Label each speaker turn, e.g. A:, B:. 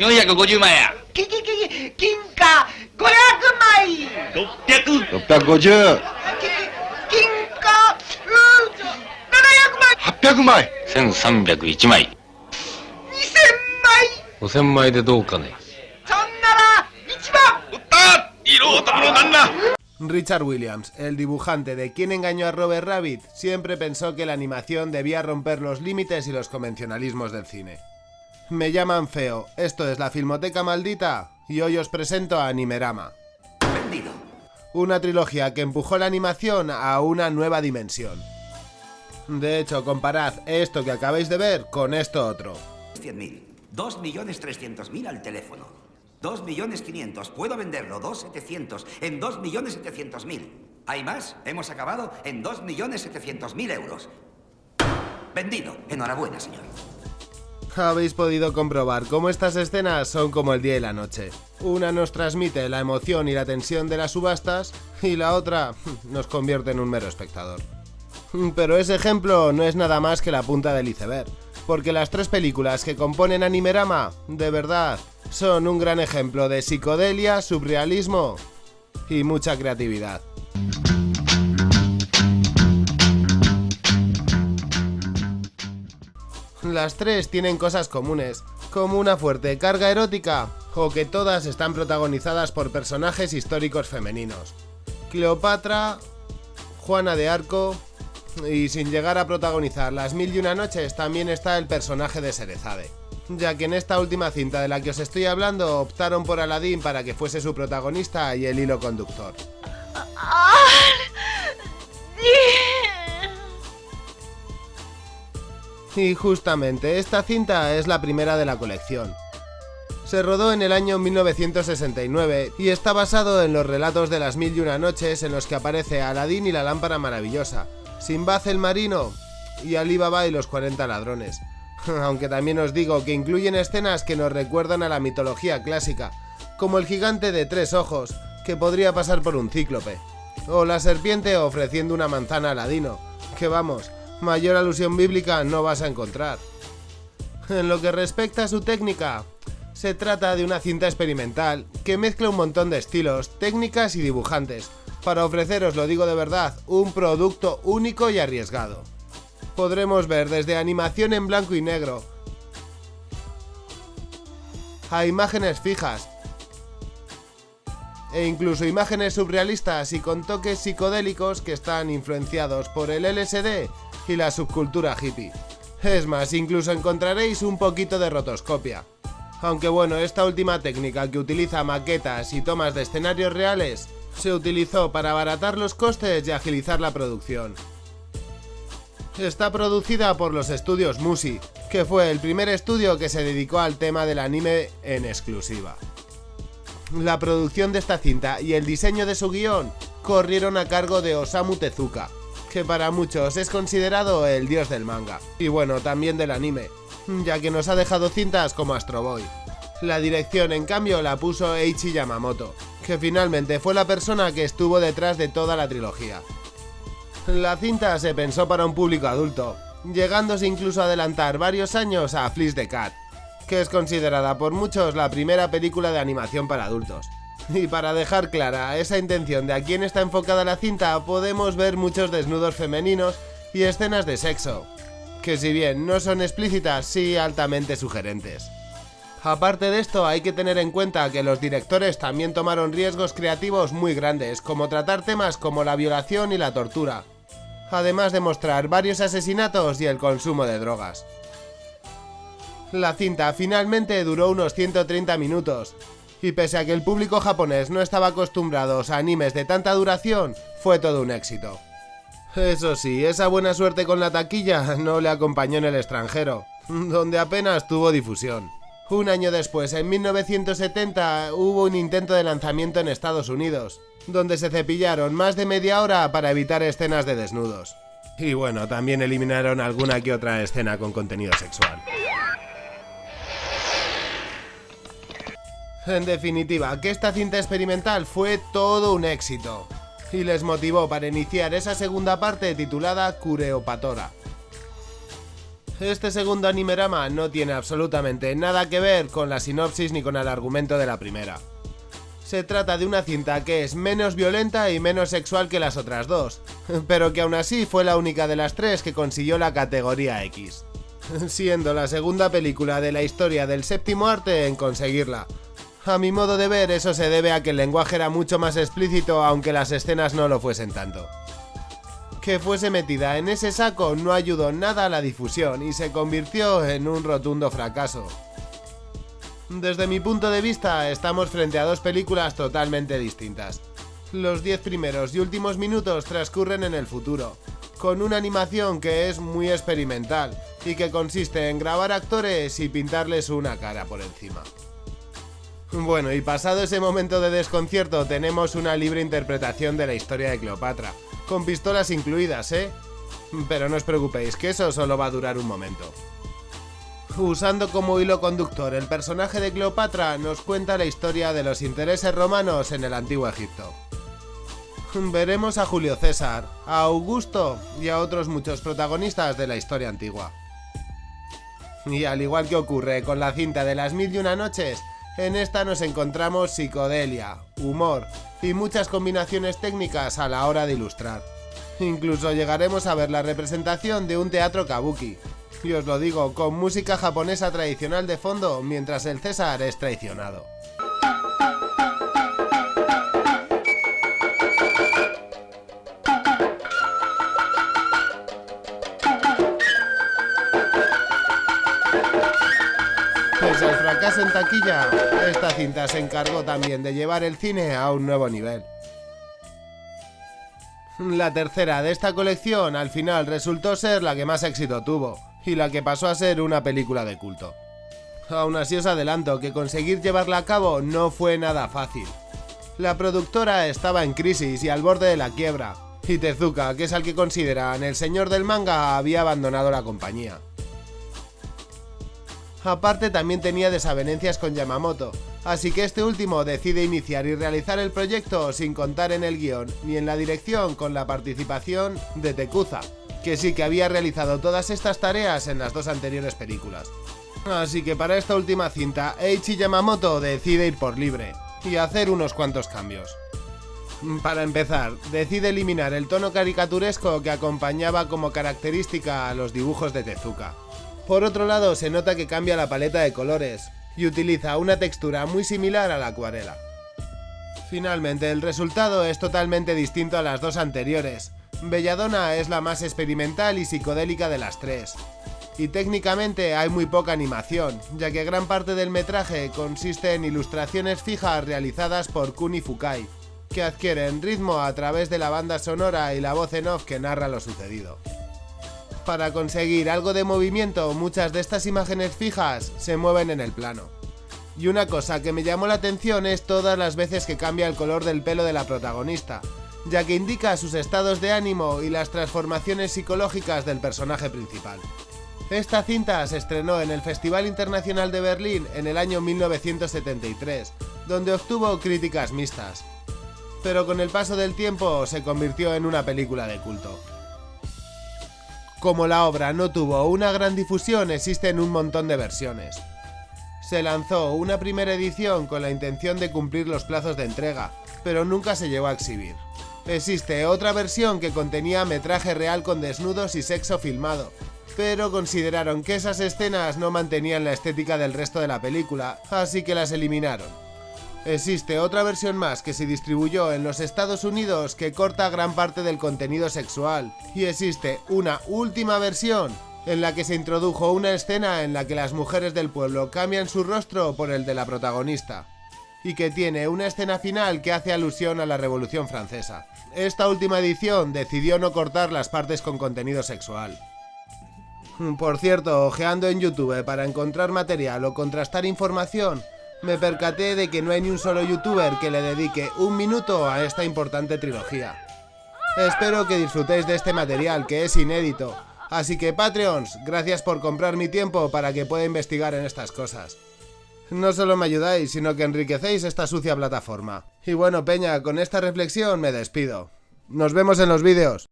A: 450万や
B: ききき金貨500枚
A: 600
C: 650
B: き金貨う700枚
C: 800枚
A: 1301枚
B: 2000枚
D: 5000枚でどうかね
B: そんなら1万
A: 売った色男の旦那
E: Richard Williams, el dibujante de Quien engañó a Robert Rabbit, siempre pensó que la animación debía romper los límites y los convencionalismos del cine. Me llaman feo, esto es la Filmoteca Maldita y hoy os presento a Animerama.
F: Vendido.
E: Una trilogía que empujó la animación a una nueva dimensión. De hecho, comparad esto que acabáis de ver con esto otro.
F: 100.000. 2.300.000 al teléfono. 2.500.000. Puedo venderlo. 2.700. En 2.700.000. ¿Hay más? Hemos acabado en 2.700.000 euros. Vendido. Enhorabuena, señor.
E: Habéis podido comprobar cómo estas escenas son como el día y la noche. Una nos transmite la emoción y la tensión de las subastas y la otra nos convierte en un mero espectador. Pero ese ejemplo no es nada más que la punta del iceberg, porque las tres películas que componen Animerama, de verdad, son un gran ejemplo de psicodelia, surrealismo y mucha creatividad. Las tres tienen cosas comunes, como una fuerte carga erótica o que todas están protagonizadas por personajes históricos femeninos. Cleopatra, Juana de Arco y sin llegar a protagonizar las mil y una noches también está el personaje de Serezade, ya que en esta última cinta de la que os estoy hablando optaron por Aladdin para que fuese su protagonista y el hilo conductor. Y justamente esta cinta es la primera de la colección. Se rodó en el año 1969 y está basado en los relatos de las mil y una noches en los que aparece Aladín y la lámpara maravillosa, Simbad el marino y Ali Baba y los 40 ladrones. Aunque también os digo que incluyen escenas que nos recuerdan a la mitología clásica, como el gigante de tres ojos, que podría pasar por un cíclope, o la serpiente ofreciendo una manzana a Aladino, que vamos, mayor alusión bíblica no vas a encontrar. En lo que respecta a su técnica, se trata de una cinta experimental que mezcla un montón de estilos, técnicas y dibujantes, para ofreceros, lo digo de verdad, un producto único y arriesgado. Podremos ver desde animación en blanco y negro, a imágenes fijas, e incluso imágenes surrealistas y con toques psicodélicos que están influenciados por el LSD y la subcultura hippie. Es más, incluso encontraréis un poquito de rotoscopia. Aunque bueno, esta última técnica que utiliza maquetas y tomas de escenarios reales se utilizó para abaratar los costes y agilizar la producción. Está producida por los estudios Musi, que fue el primer estudio que se dedicó al tema del anime en exclusiva. La producción de esta cinta y el diseño de su guion corrieron a cargo de Osamu Tezuka, que para muchos es considerado el dios del manga, y bueno, también del anime, ya que nos ha dejado cintas como Astro Boy. La dirección, en cambio, la puso Eiichi Yamamoto, que finalmente fue la persona que estuvo detrás de toda la trilogía. La cinta se pensó para un público adulto, llegándose incluso a adelantar varios años a Fleece the Cat, que es considerada por muchos la primera película de animación para adultos. Y para dejar clara esa intención de a quién está enfocada la cinta, podemos ver muchos desnudos femeninos y escenas de sexo, que si bien no son explícitas, sí altamente sugerentes. Aparte de esto, hay que tener en cuenta que los directores también tomaron riesgos creativos muy grandes, como tratar temas como la violación y la tortura, además de mostrar varios asesinatos y el consumo de drogas. La cinta finalmente duró unos 130 minutos, y pese a que el público japonés no estaba acostumbrado a animes de tanta duración, fue todo un éxito. Eso sí, esa buena suerte con la taquilla no le acompañó en el extranjero, donde apenas tuvo difusión. Un año después, en 1970, hubo un intento de lanzamiento en Estados Unidos, donde se cepillaron más de media hora para evitar escenas de desnudos. Y bueno, también eliminaron alguna que otra escena con contenido sexual. En definitiva, que esta cinta experimental fue todo un éxito, y les motivó para iniciar esa segunda parte titulada Cureopatora. Este segundo animerama no tiene absolutamente nada que ver con la sinopsis ni con el argumento de la primera. Se trata de una cinta que es menos violenta y menos sexual que las otras dos, pero que aún así fue la única de las tres que consiguió la categoría X, siendo la segunda película de la historia del séptimo arte en conseguirla. A mi modo de ver eso se debe a que el lenguaje era mucho más explícito aunque las escenas no lo fuesen tanto. Que fuese metida en ese saco no ayudó nada a la difusión y se convirtió en un rotundo fracaso. Desde mi punto de vista, estamos frente a dos películas totalmente distintas. Los 10 primeros y últimos minutos transcurren en el futuro, con una animación que es muy experimental y que consiste en grabar actores y pintarles una cara por encima. Bueno, y pasado ese momento de desconcierto tenemos una libre interpretación de la historia de Cleopatra, con pistolas incluidas, ¿eh? Pero no os preocupéis, que eso solo va a durar un momento. Usando como hilo conductor el personaje de Cleopatra, nos cuenta la historia de los intereses romanos en el antiguo Egipto. Veremos a Julio César, a Augusto y a otros muchos protagonistas de la historia antigua. Y al igual que ocurre con la cinta de las mil y una noches, en esta nos encontramos psicodelia, humor y muchas combinaciones técnicas a la hora de ilustrar. Incluso llegaremos a ver la representación de un teatro kabuki, y os lo digo, con música japonesa tradicional de fondo mientras el César es traicionado. En taquilla, esta cinta se encargó también de llevar el cine a un nuevo nivel. La tercera de esta colección al final resultó ser la que más éxito tuvo, y la que pasó a ser una película de culto. Aún así os adelanto que conseguir llevarla a cabo no fue nada fácil. La productora estaba en crisis y al borde de la quiebra, y Tezuka, que es al que consideran el señor del manga, había abandonado la compañía. Aparte también tenía desavenencias con Yamamoto, así que este último decide iniciar y realizar el proyecto sin contar en el guion ni en la dirección con la participación de Tekuza, que sí que había realizado todas estas tareas en las dos anteriores películas. Así que para esta última cinta, Eiichi Yamamoto decide ir por libre y hacer unos cuantos cambios. Para empezar, decide eliminar el tono caricaturesco que acompañaba como característica a los dibujos de Tezuka. Por otro lado, se nota que cambia la paleta de colores y utiliza una textura muy similar a la acuarela. Finalmente, el resultado es totalmente distinto a las dos anteriores. Belladonna es la más experimental y psicodélica de las tres. Y técnicamente hay muy poca animación, ya que gran parte del metraje consiste en ilustraciones fijas realizadas por Kuni Fukai, que adquieren ritmo a través de la banda sonora y la voz en off que narra lo sucedido. Para conseguir algo de movimiento, muchas de estas imágenes fijas se mueven en el plano. Y una cosa que me llamó la atención es todas las veces que cambia el color del pelo de la protagonista, ya que indica sus estados de ánimo y las transformaciones psicológicas del personaje principal. Esta cinta se estrenó en el Festival Internacional de Berlín en el año 1973, donde obtuvo críticas mixtas. Pero con el paso del tiempo se convirtió en una película de culto. Como la obra no tuvo una gran difusión, existen un montón de versiones. Se lanzó una primera edición con la intención de cumplir los plazos de entrega, pero nunca se llegó a exhibir. Existe otra versión que contenía metraje real con desnudos y sexo filmado, pero consideraron que esas escenas no mantenían la estética del resto de la película, así que las eliminaron. Existe otra versión más que se distribuyó en los Estados Unidos que corta gran parte del contenido sexual, y existe una última versión en la que se introdujo una escena en la que las mujeres del pueblo cambian su rostro por el de la protagonista, y que tiene una escena final que hace alusión a la Revolución Francesa. Esta última edición decidió no cortar las partes con contenido sexual. Por cierto, ojeando en YouTube para encontrar material o contrastar información, me percaté de que no hay ni un solo youtuber que le dedique un minuto a esta importante trilogía. Espero que disfrutéis de este material que es inédito, así que Patreons, gracias por comprar mi tiempo para que pueda investigar en estas cosas. No solo me ayudáis, sino que enriquecéis esta sucia plataforma. Y bueno, Peña, con esta reflexión me despido. Nos vemos en los vídeos.